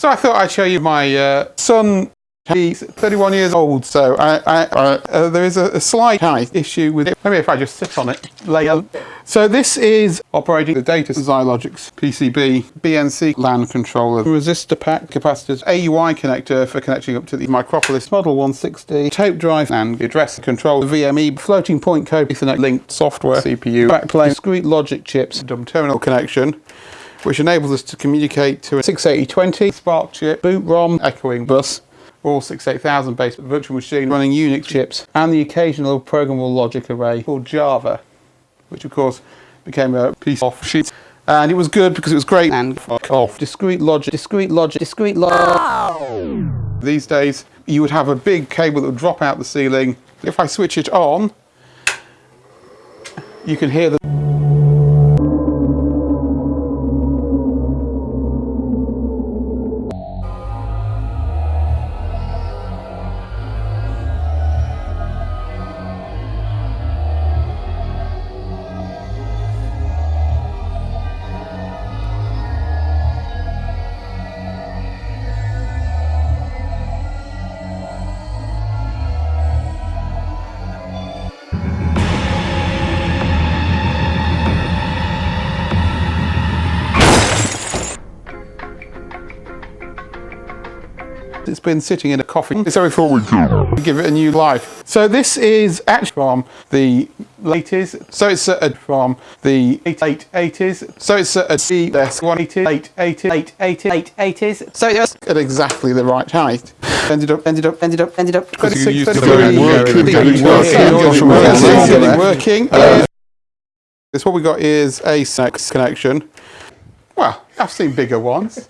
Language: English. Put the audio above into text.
So I thought I'd show you my uh, son. He's 31 years old, so I, I, uh, there is a, a slight height issue with it. Maybe if I just sit on it, on. So this is operating the data Xylogics PCB BNC LAN controller, resistor pack capacitors, AUI connector for connecting up to the Micropolis Model 160, tape drive and address control, VME, floating point code, Ethernet linked software, CPU, backplane, discrete logic chips, dumb terminal connection which enables us to communicate to a 68020 Spark chip, boot ROM, echoing bus, all 68000 based virtual machine running Unix chips, and the occasional programmable logic array called Java, which of course became a piece of sheet. And it was good because it was great and off. Discrete logic, discrete logic, discrete logic. These days, you would have a big cable that would drop out the ceiling. If I switch it on, you can hear the It's been sitting in a coffin, so we thought we'd give it a new life. So this is actually from the 80s. So it's uh, from the late 80s. So it's uh, C S 180s, late 80s, late 80s, 80s. So it's at exactly the right height. Ended up, ended up, ended up, ended up. 26, 33, working. working. This what we got is a sex connection. Well, I've seen bigger ones.